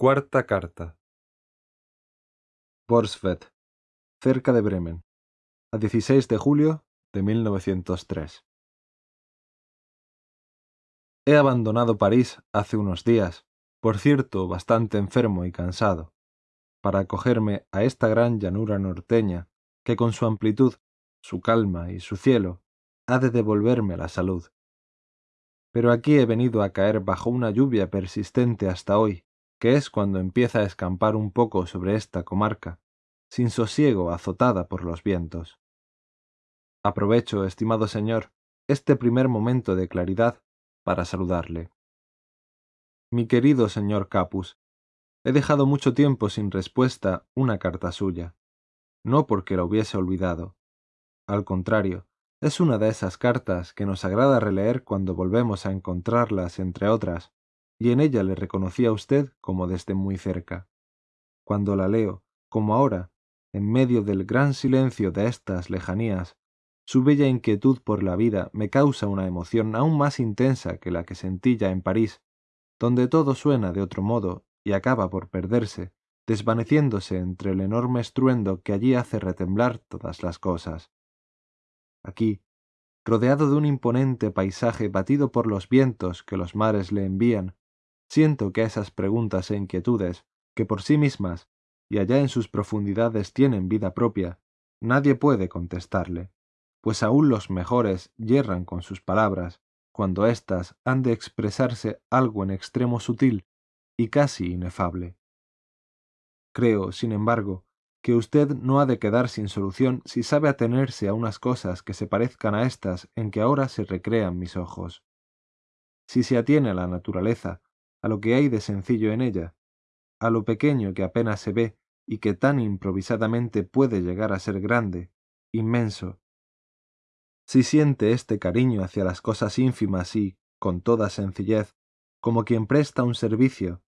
Cuarta carta. Borsvet, cerca de Bremen, a 16 de julio de 1903. He abandonado París hace unos días, por cierto bastante enfermo y cansado, para acogerme a esta gran llanura norteña que con su amplitud, su calma y su cielo ha de devolverme la salud. Pero aquí he venido a caer bajo una lluvia persistente hasta hoy, que es cuando empieza a escampar un poco sobre esta comarca, sin sosiego azotada por los vientos. Aprovecho, estimado señor, este primer momento de claridad para saludarle. Mi querido señor Capus, he dejado mucho tiempo sin respuesta una carta suya, no porque la hubiese olvidado. Al contrario, es una de esas cartas que nos agrada releer cuando volvemos a encontrarlas entre otras, y en ella le reconocí a usted como desde muy cerca. Cuando la leo, como ahora, en medio del gran silencio de estas lejanías, su bella inquietud por la vida me causa una emoción aún más intensa que la que sentí ya en París, donde todo suena de otro modo y acaba por perderse, desvaneciéndose entre el enorme estruendo que allí hace retemblar todas las cosas. Aquí, rodeado de un imponente paisaje batido por los vientos que los mares le envían, Siento que esas preguntas e inquietudes, que por sí mismas y allá en sus profundidades tienen vida propia, nadie puede contestarle, pues aún los mejores yerran con sus palabras, cuando éstas han de expresarse algo en extremo sutil y casi inefable. Creo, sin embargo, que usted no ha de quedar sin solución si sabe atenerse a unas cosas que se parezcan a estas en que ahora se recrean mis ojos. Si se atiene a la naturaleza, a lo que hay de sencillo en ella, a lo pequeño que apenas se ve y que tan improvisadamente puede llegar a ser grande, inmenso. Si siente este cariño hacia las cosas ínfimas y, con toda sencillez, como quien presta un servicio,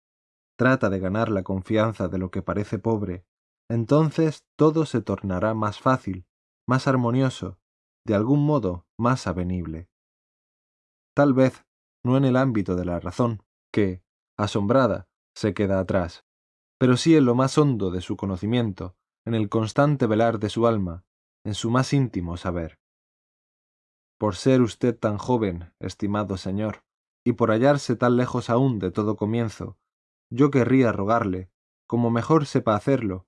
trata de ganar la confianza de lo que parece pobre, entonces todo se tornará más fácil, más armonioso, de algún modo más avenible. Tal vez no en el ámbito de la razón, que, asombrada, se queda atrás, pero sí en lo más hondo de su conocimiento, en el constante velar de su alma, en su más íntimo saber. Por ser usted tan joven, estimado señor, y por hallarse tan lejos aún de todo comienzo, yo querría rogarle, como mejor sepa hacerlo,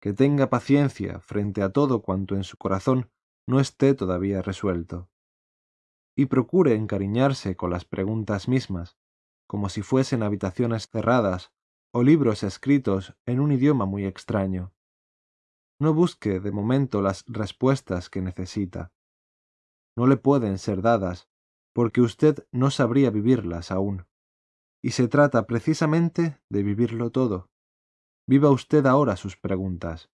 que tenga paciencia frente a todo cuanto en su corazón no esté todavía resuelto, y procure encariñarse con las preguntas mismas, como si fuesen habitaciones cerradas o libros escritos en un idioma muy extraño. No busque de momento las respuestas que necesita. No le pueden ser dadas, porque usted no sabría vivirlas aún. Y se trata precisamente de vivirlo todo. Viva usted ahora sus preguntas.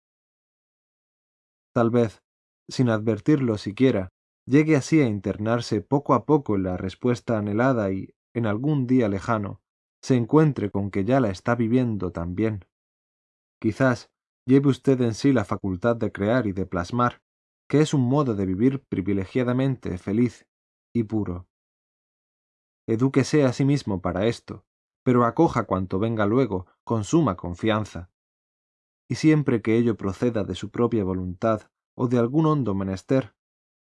Tal vez, sin advertirlo siquiera, llegue así a internarse poco a poco en la respuesta anhelada y, en algún día lejano, se encuentre con que ya la está viviendo también. Quizás lleve usted en sí la facultad de crear y de plasmar, que es un modo de vivir privilegiadamente feliz y puro. Edúquese a sí mismo para esto, pero acoja cuanto venga luego con suma confianza. Y siempre que ello proceda de su propia voluntad o de algún hondo menester,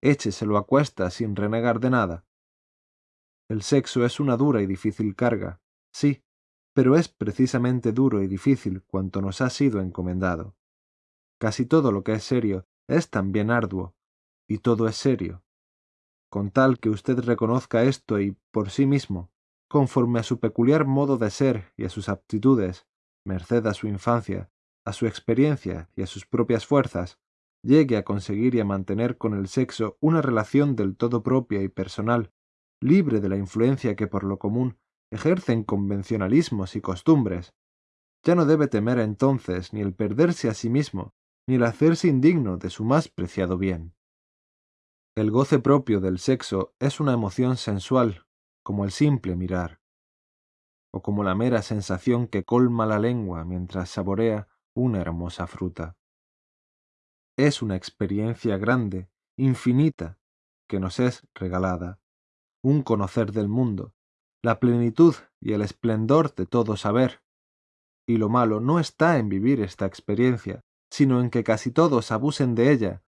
écheselo a cuesta sin renegar de nada, el sexo es una dura y difícil carga, sí, pero es precisamente duro y difícil cuanto nos ha sido encomendado. Casi todo lo que es serio es también arduo, y todo es serio. Con tal que usted reconozca esto y, por sí mismo, conforme a su peculiar modo de ser y a sus aptitudes, merced a su infancia, a su experiencia y a sus propias fuerzas, llegue a conseguir y a mantener con el sexo una relación del todo propia y personal, libre de la influencia que por lo común ejercen convencionalismos y costumbres, ya no debe temer entonces ni el perderse a sí mismo, ni el hacerse indigno de su más preciado bien. El goce propio del sexo es una emoción sensual, como el simple mirar, o como la mera sensación que colma la lengua mientras saborea una hermosa fruta. Es una experiencia grande, infinita, que nos es regalada, un conocer del mundo, la plenitud y el esplendor de todo saber, Y lo malo no está en vivir esta experiencia, sino en que casi todos abusen de ella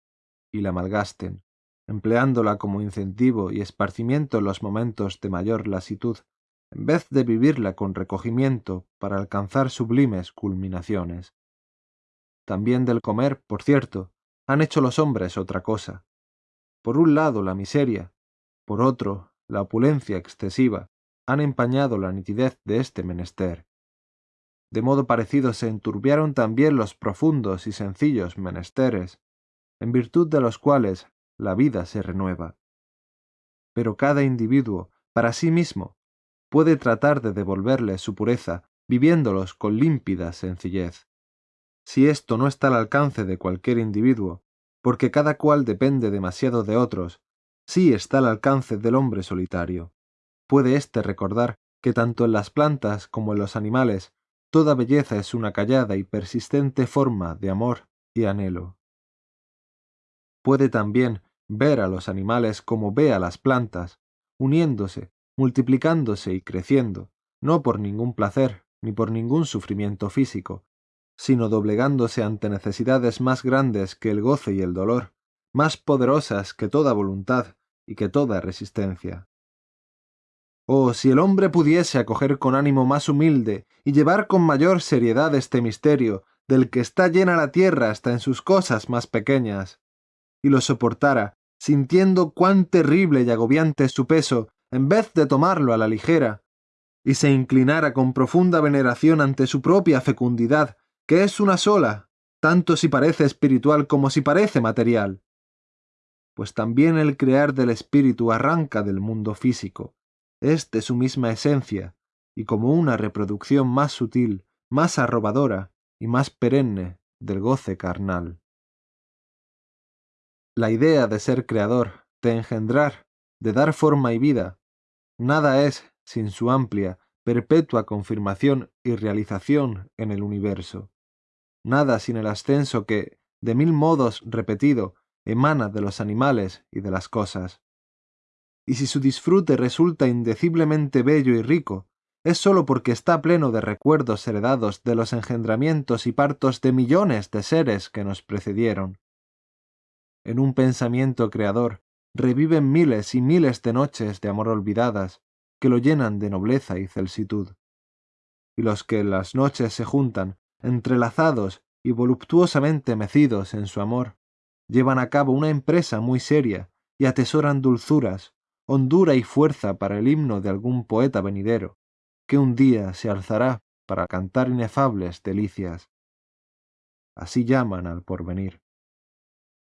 y la malgasten, empleándola como incentivo y esparcimiento en los momentos de mayor lasitud, en vez de vivirla con recogimiento para alcanzar sublimes culminaciones. También del comer, por cierto, han hecho los hombres otra cosa. Por un lado la miseria, por otro la opulencia excesiva, han empañado la nitidez de este menester. De modo parecido se enturbiaron también los profundos y sencillos menesteres, en virtud de los cuales la vida se renueva. Pero cada individuo, para sí mismo, puede tratar de devolverle su pureza, viviéndolos con límpida sencillez. Si esto no está al alcance de cualquier individuo, porque cada cual depende demasiado de otros, sí está al alcance del hombre solitario. Puede éste recordar que tanto en las plantas como en los animales toda belleza es una callada y persistente forma de amor y anhelo. Puede también ver a los animales como ve a las plantas, uniéndose, multiplicándose y creciendo, no por ningún placer ni por ningún sufrimiento físico, sino doblegándose ante necesidades más grandes que el goce y el dolor, más poderosas que toda voluntad y que toda resistencia. Oh, si el hombre pudiese acoger con ánimo más humilde y llevar con mayor seriedad este misterio del que está llena la tierra hasta en sus cosas más pequeñas, y lo soportara, sintiendo cuán terrible y agobiante es su peso, en vez de tomarlo a la ligera, y se inclinara con profunda veneración ante su propia fecundidad, que es una sola, tanto si parece espiritual como si parece material. Pues también el crear del espíritu arranca del mundo físico, es de su misma esencia, y como una reproducción más sutil, más arrobadora y más perenne del goce carnal. La idea de ser creador, de engendrar, de dar forma y vida, nada es sin su amplia, perpetua confirmación y realización en el universo. Nada sin el ascenso que, de mil modos repetido, emana de los animales y de las cosas. Y si su disfrute resulta indeciblemente bello y rico, es sólo porque está pleno de recuerdos heredados de los engendramientos y partos de millones de seres que nos precedieron, en un pensamiento creador, reviven miles y miles de noches de amor olvidadas, que lo llenan de nobleza y celsitud. Y los que en las noches se juntan, entrelazados y voluptuosamente mecidos en su amor, llevan a cabo una empresa muy seria y atesoran dulzuras, hondura y fuerza para el himno de algún poeta venidero, que un día se alzará para cantar inefables delicias. Así llaman al porvenir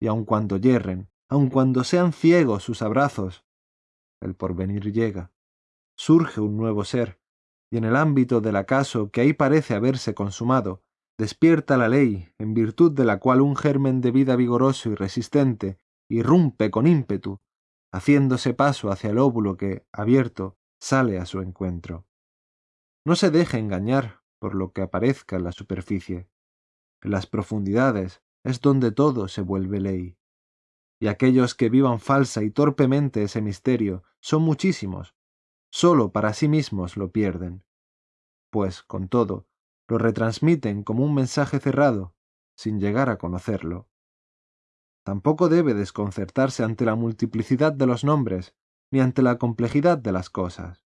y aun cuando yerren, aun cuando sean ciegos sus abrazos, el porvenir llega. Surge un nuevo ser, y en el ámbito del acaso que ahí parece haberse consumado, despierta la ley, en virtud de la cual un germen de vida vigoroso y resistente irrumpe con ímpetu, haciéndose paso hacia el óvulo que, abierto, sale a su encuentro. No se deje engañar por lo que aparezca en la superficie. En las profundidades, es donde todo se vuelve ley. Y aquellos que vivan falsa y torpemente ese misterio son muchísimos, sólo para sí mismos lo pierden, pues, con todo, lo retransmiten como un mensaje cerrado, sin llegar a conocerlo. Tampoco debe desconcertarse ante la multiplicidad de los nombres, ni ante la complejidad de las cosas.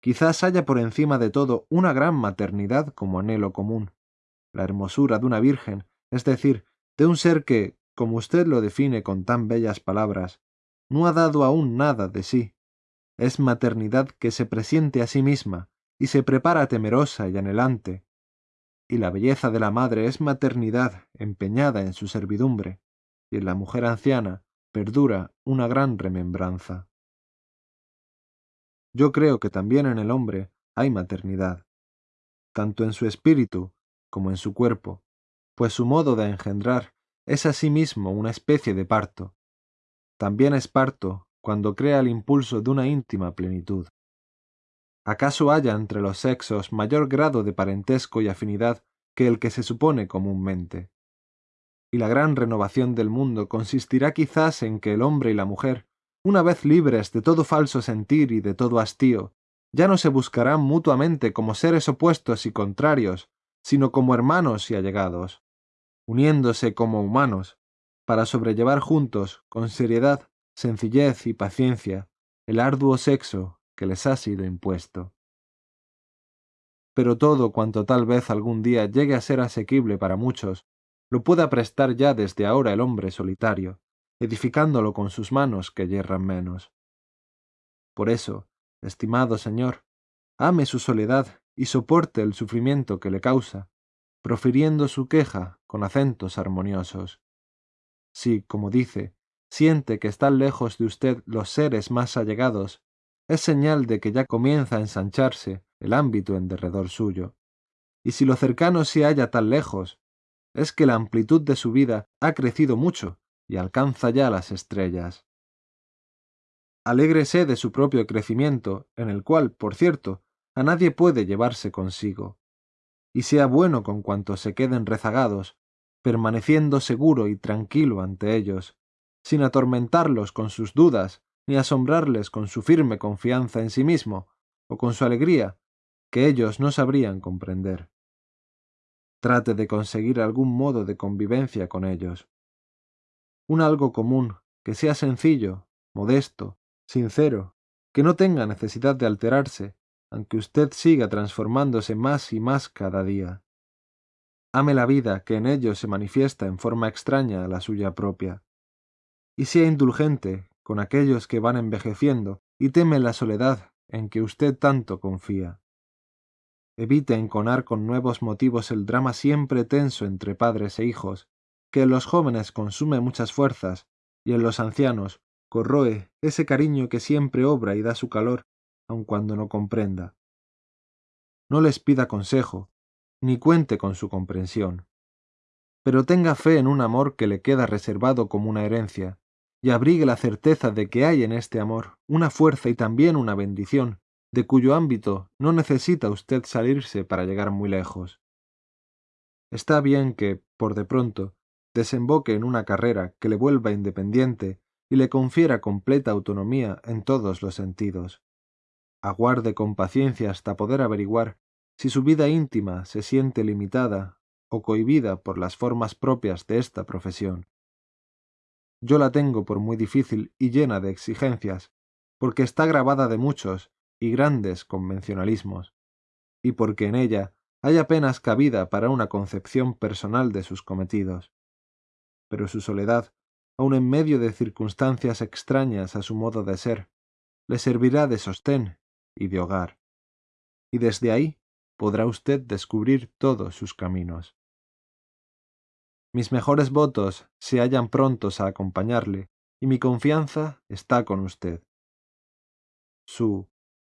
Quizás haya por encima de todo una gran maternidad como anhelo común, la hermosura de una virgen, es decir, de un ser que, como usted lo define con tan bellas palabras, no ha dado aún nada de sí. Es maternidad que se presiente a sí misma y se prepara temerosa y anhelante. Y la belleza de la madre es maternidad empeñada en su servidumbre, y en la mujer anciana perdura una gran remembranza. Yo creo que también en el hombre hay maternidad, tanto en su espíritu como en su cuerpo, pues su modo de engendrar es asimismo una especie de parto. También es parto cuando crea el impulso de una íntima plenitud. ¿Acaso haya entre los sexos mayor grado de parentesco y afinidad que el que se supone comúnmente? Y la gran renovación del mundo consistirá quizás en que el hombre y la mujer, una vez libres de todo falso sentir y de todo hastío, ya no se buscarán mutuamente como seres opuestos y contrarios, sino como hermanos y allegados, uniéndose como humanos, para sobrellevar juntos, con seriedad, sencillez y paciencia, el arduo sexo que les ha sido impuesto. Pero todo cuanto tal vez algún día llegue a ser asequible para muchos, lo pueda prestar ya desde ahora el hombre solitario, edificándolo con sus manos que yerran menos. Por eso, estimado Señor, ame su soledad y soporte el sufrimiento que le causa, profiriendo su queja con acentos armoniosos. Si, como dice, siente que están lejos de usted los seres más allegados, es señal de que ya comienza a ensancharse el ámbito en derredor suyo. Y si lo cercano se halla tan lejos, es que la amplitud de su vida ha crecido mucho y alcanza ya las estrellas. Alégrese de su propio crecimiento, en el cual, por cierto, a nadie puede llevarse consigo, y sea bueno con cuantos se queden rezagados, permaneciendo seguro y tranquilo ante ellos, sin atormentarlos con sus dudas, ni asombrarles con su firme confianza en sí mismo, o con su alegría, que ellos no sabrían comprender. Trate de conseguir algún modo de convivencia con ellos. Un algo común, que sea sencillo, modesto, sincero, que no tenga necesidad de alterarse, aunque usted siga transformándose más y más cada día. Ame la vida que en ellos se manifiesta en forma extraña a la suya propia y sea indulgente con aquellos que van envejeciendo y teme la soledad en que usted tanto confía. Evite enconar con nuevos motivos el drama siempre tenso entre padres e hijos, que en los jóvenes consume muchas fuerzas y en los ancianos corroe ese cariño que siempre obra y da su calor, aun cuando no comprenda. No les pida consejo, ni cuente con su comprensión. Pero tenga fe en un amor que le queda reservado como una herencia, y abrigue la certeza de que hay en este amor una fuerza y también una bendición, de cuyo ámbito no necesita usted salirse para llegar muy lejos. Está bien que, por de pronto, desemboque en una carrera que le vuelva independiente y le confiera completa autonomía en todos los sentidos. Aguarde con paciencia hasta poder averiguar si su vida íntima se siente limitada o cohibida por las formas propias de esta profesión. Yo la tengo por muy difícil y llena de exigencias, porque está grabada de muchos y grandes convencionalismos, y porque en ella hay apenas cabida para una concepción personal de sus cometidos. Pero su soledad, aun en medio de circunstancias extrañas a su modo de ser, le servirá de sostén y de hogar, y desde ahí podrá usted descubrir todos sus caminos. Mis mejores votos se hallan prontos a acompañarle, y mi confianza está con usted. Su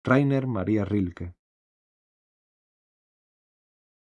Rainer María Rilke